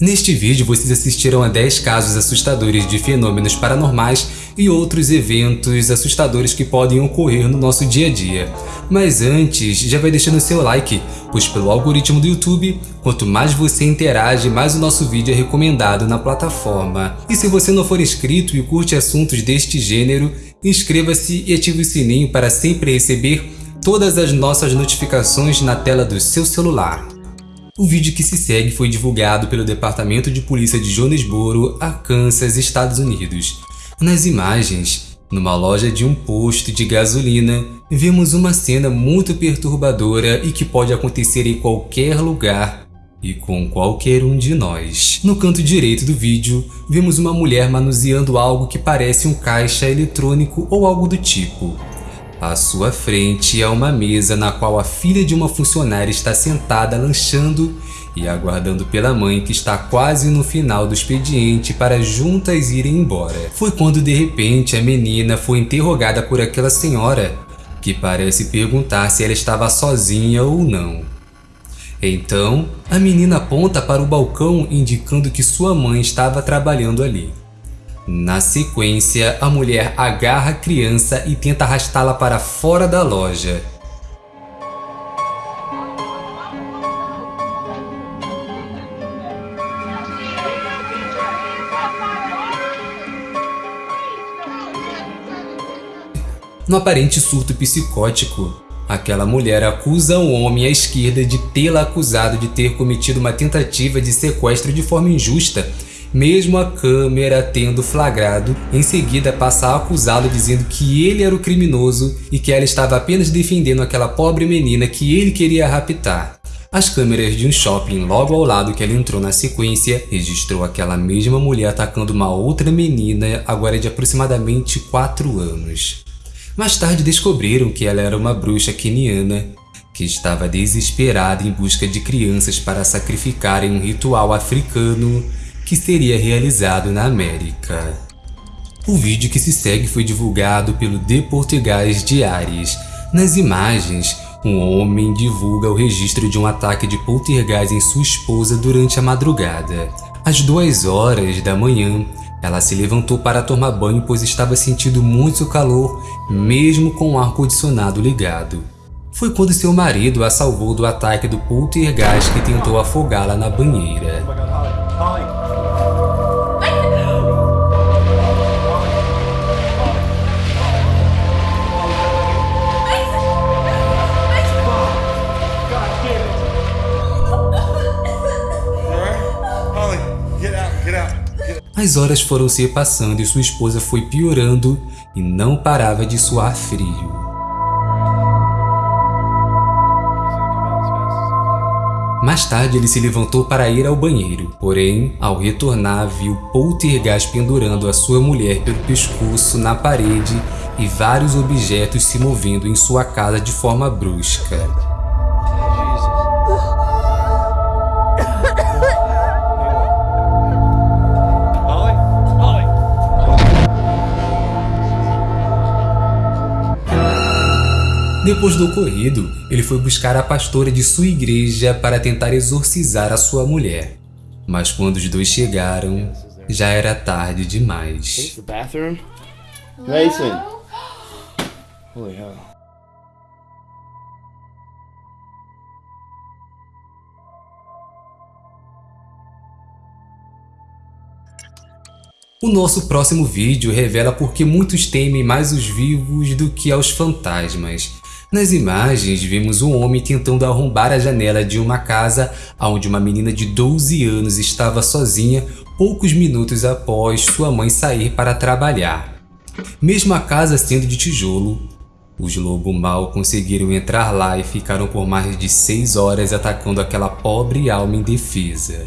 Neste vídeo vocês assistirão a 10 casos assustadores de fenômenos paranormais e outros eventos assustadores que podem ocorrer no nosso dia a dia. Mas antes, já vai deixando seu like, pois pelo algoritmo do YouTube, quanto mais você interage, mais o nosso vídeo é recomendado na plataforma. E se você não for inscrito e curte assuntos deste gênero, inscreva-se e ative o sininho para sempre receber todas as nossas notificações na tela do seu celular. O vídeo que se segue foi divulgado pelo Departamento de Polícia de Jonesboro, Arkansas, Estados Unidos. Nas imagens, numa loja de um posto de gasolina, vemos uma cena muito perturbadora e que pode acontecer em qualquer lugar e com qualquer um de nós. No canto direito do vídeo, vemos uma mulher manuseando algo que parece um caixa eletrônico ou algo do tipo. À sua frente há uma mesa na qual a filha de uma funcionária está sentada lanchando e aguardando pela mãe que está quase no final do expediente para juntas irem embora. Foi quando de repente a menina foi interrogada por aquela senhora, que parece perguntar se ela estava sozinha ou não. Então, a menina aponta para o balcão indicando que sua mãe estava trabalhando ali. Na sequência, a mulher agarra a criança e tenta arrastá-la para fora da loja. No aparente surto psicótico, aquela mulher acusa o homem à esquerda de tê-la acusado de ter cometido uma tentativa de sequestro de forma injusta mesmo a câmera tendo flagrado, em seguida passa a acusá-lo dizendo que ele era o criminoso e que ela estava apenas defendendo aquela pobre menina que ele queria raptar. As câmeras de um shopping logo ao lado que ela entrou na sequência registrou aquela mesma mulher atacando uma outra menina agora de aproximadamente 4 anos. Mais tarde descobriram que ela era uma bruxa keniana que estava desesperada em busca de crianças para sacrificar em um ritual africano que seria realizado na América. O vídeo que se segue foi divulgado pelo Português Diários. Nas imagens, um homem divulga o registro de um ataque de poltergeist em sua esposa durante a madrugada. Às duas horas da manhã, ela se levantou para tomar banho pois estava sentindo muito calor, mesmo com o ar-condicionado ligado. Foi quando seu marido a salvou do ataque do poltergeist que tentou afogá-la na banheira. As horas foram se passando e sua esposa foi piorando e não parava de suar frio. Mais tarde ele se levantou para ir ao banheiro, porém, ao retornar viu Poltergeist pendurando a sua mulher pelo pescoço na parede e vários objetos se movendo em sua casa de forma brusca. Depois do ocorrido, ele foi buscar a pastora de sua igreja para tentar exorcizar a sua mulher. Mas quando os dois chegaram, já era tarde demais. O nosso próximo vídeo revela por que muitos temem mais os vivos do que aos fantasmas. Nas imagens, vemos um homem tentando arrombar a janela de uma casa onde uma menina de 12 anos estava sozinha poucos minutos após sua mãe sair para trabalhar. Mesmo a casa sendo de tijolo, os lobo mal conseguiram entrar lá e ficaram por mais de 6 horas atacando aquela pobre alma indefesa.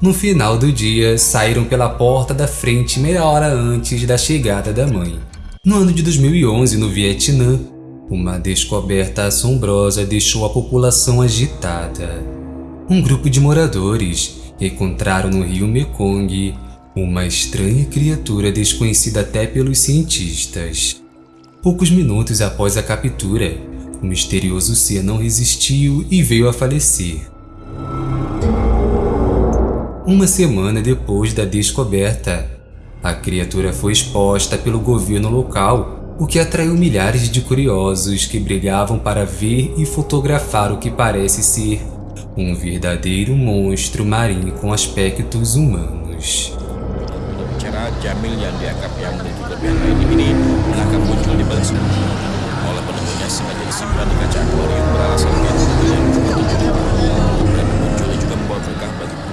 No final do dia, saíram pela porta da frente meia hora antes da chegada da mãe. No ano de 2011, no Vietnã, uma descoberta assombrosa deixou a população agitada. Um grupo de moradores encontraram no rio Mekong uma estranha criatura desconhecida até pelos cientistas. Poucos minutos após a captura, o misterioso ser não resistiu e veio a falecer. Uma semana depois da descoberta, a criatura foi exposta pelo governo local, o que atraiu milhares de curiosos que brigavam para ver e fotografar o que parece ser um verdadeiro monstro marinho com aspectos humanos.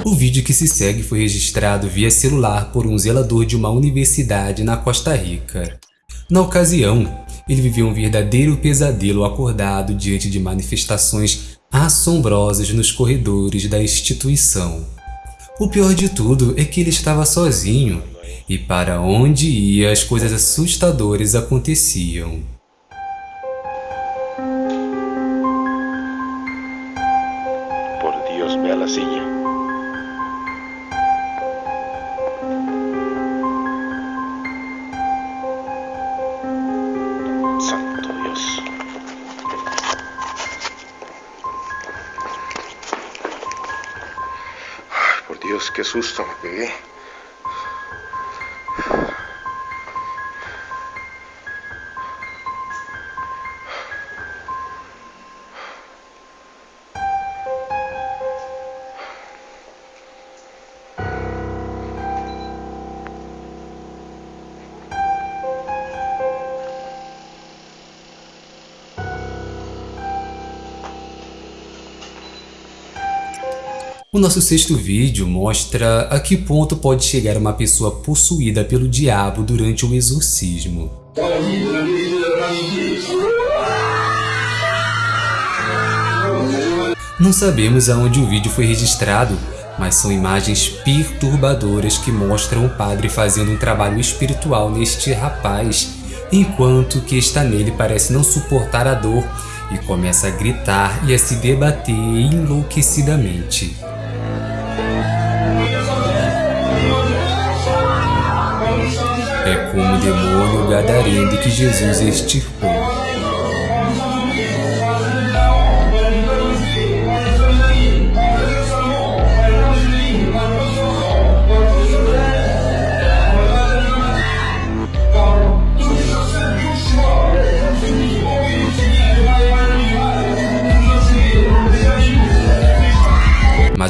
O vídeo que se segue foi registrado via celular por um zelador de uma universidade na Costa Rica. Na ocasião, ele viveu um verdadeiro pesadelo acordado diante de manifestações assombrosas nos corredores da instituição. O pior de tudo é que ele estava sozinho, e para onde ia as coisas assustadoras aconteciam. Dios, qué susto me pegué. O nosso sexto vídeo mostra a que ponto pode chegar uma pessoa possuída pelo diabo durante o exorcismo. Não sabemos aonde o vídeo foi registrado, mas são imagens perturbadoras que mostram o padre fazendo um trabalho espiritual neste rapaz, enquanto que está nele parece não suportar a dor e começa a gritar e a se debater enlouquecidamente. É como o demônio gadareno que Jesus extirpou.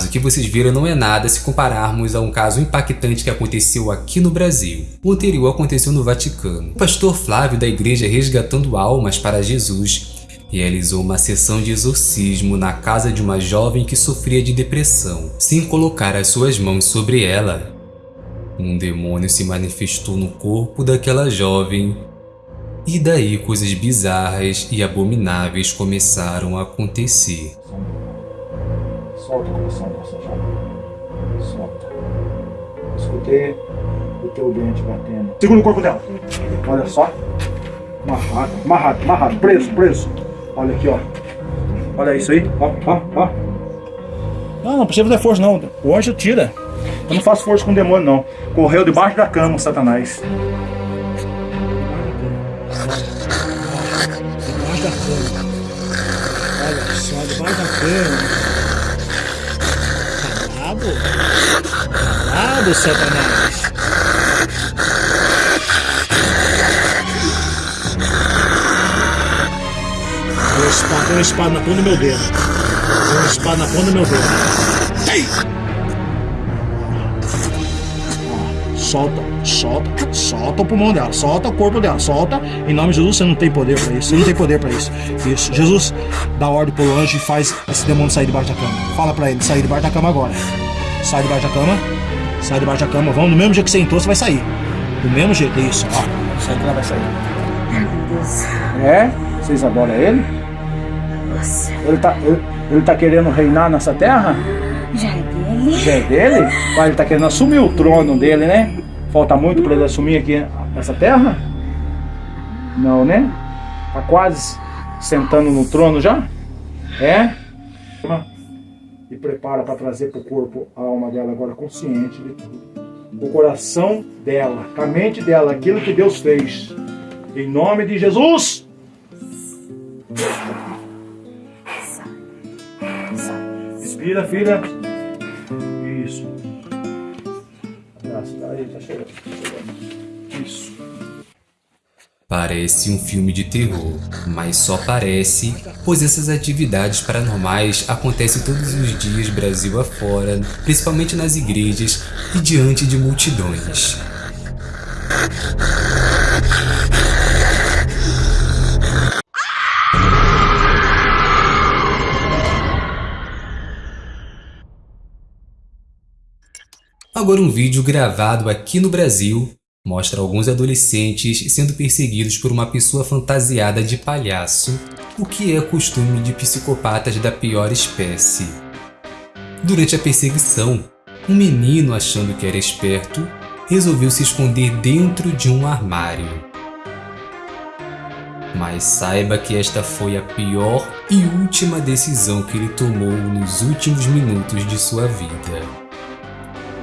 Que vocês viram não é nada se compararmos a um caso impactante que aconteceu aqui no Brasil. O anterior aconteceu no Vaticano. O pastor Flávio da igreja Resgatando Almas para Jesus realizou uma sessão de exorcismo na casa de uma jovem que sofria de depressão. Sem colocar as suas mãos sobre ela, um demônio se manifestou no corpo daquela jovem e daí coisas bizarras e abomináveis começaram a acontecer. Solta o coração dessa jovem. Solta. Escutei o teu dente batendo. Segura o corpo dela. Olha só. Amarrado, amarrado, amarrado. Preso, preso. Olha aqui, ó. Olha isso aí. Ó, ó, ó. Não, não precisa fazer força, não. O anjo tira. Eu não faço força com o demônio, não. Correu debaixo da cama, Satanás. Calado, Satanás. Uma espada, tem uma espada na ponta do meu dedo. Tem uma espada na ponta do meu dedo. Ei! Solta, solta, solta o pulmão dela, solta o corpo dela, solta. Em nome de Jesus, você não tem poder para isso. Você não tem poder para isso. Isso. Jesus, dá ordem pro anjo e faz esse demônio sair debaixo da cama. Fala para ele sair debaixo da cama agora. Sai debaixo da cama. Sai debaixo da cama. Vamos, do mesmo jeito que você entrou, você vai sair. Do mesmo jeito, isso, ó. Sai que ela vai sair. É? Vocês adoram ele? Nossa. Ele tá, ele, ele tá querendo reinar nessa terra? Já é dele? Já é dele? Mas ele tá querendo assumir o trono dele, né? Falta muito para ele assumir aqui essa terra? Não, né? Tá quase sentando no trono já? É? E prepara para trazer para o corpo a alma dela agora consciente de tudo. O coração dela, a mente dela, aquilo que Deus fez. Em nome de Jesus! Respira, filha. Isso. Tá, aí, tá chegando. Parece um filme de terror, mas só parece, pois essas atividades paranormais acontecem todos os dias Brasil afora, principalmente nas igrejas e diante de multidões. Agora um vídeo gravado aqui no Brasil mostra alguns adolescentes sendo perseguidos por uma pessoa fantasiada de palhaço, o que é costume de psicopatas da pior espécie. Durante a perseguição, um menino, achando que era esperto, resolveu se esconder dentro de um armário. Mas saiba que esta foi a pior e última decisão que ele tomou nos últimos minutos de sua vida.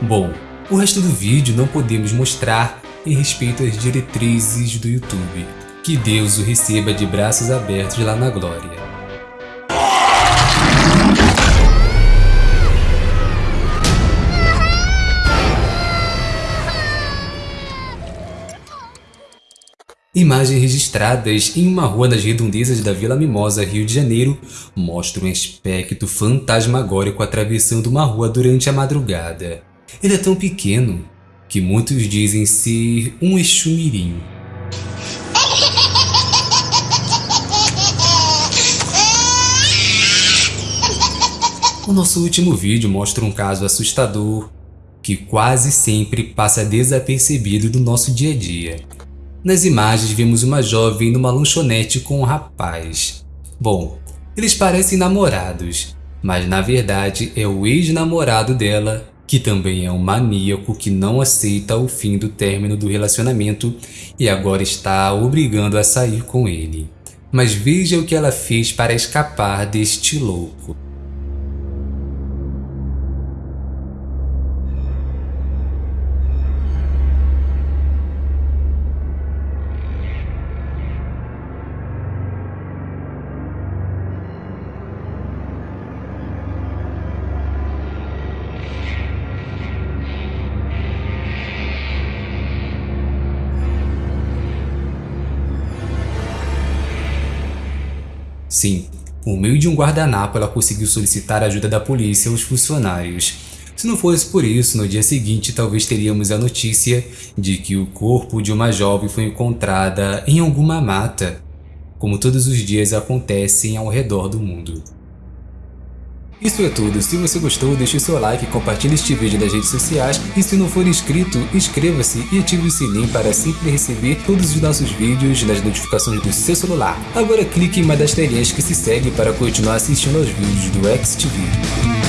Bom, o resto do vídeo não podemos mostrar em respeito às diretrizes do YouTube. Que Deus o receba de braços abertos lá na glória. Imagens registradas em uma rua nas redondezas da Vila Mimosa, Rio de Janeiro, mostram um aspecto fantasmagórico atravessando uma rua durante a madrugada. Ele é tão pequeno que muitos dizem ser um Exumirim. O nosso último vídeo mostra um caso assustador que quase sempre passa desapercebido do nosso dia a dia. Nas imagens vemos uma jovem numa lanchonete com um rapaz. Bom, eles parecem namorados, mas na verdade é o ex-namorado dela que também é um maníaco que não aceita o fim do término do relacionamento e agora está obrigando a sair com ele. Mas veja o que ela fez para escapar deste louco. Sim, por meio de um guardanapo ela conseguiu solicitar a ajuda da polícia aos funcionários. Se não fosse por isso, no dia seguinte talvez teríamos a notícia de que o corpo de uma jovem foi encontrada em alguma mata, como todos os dias acontecem ao redor do mundo. Isso é tudo, se você gostou deixe seu like, compartilhe este vídeo nas redes sociais e se não for inscrito, inscreva-se e ative o sininho para sempre receber todos os nossos vídeos nas notificações do seu celular. Agora clique em uma das telinhas que se segue para continuar assistindo aos vídeos do XTV.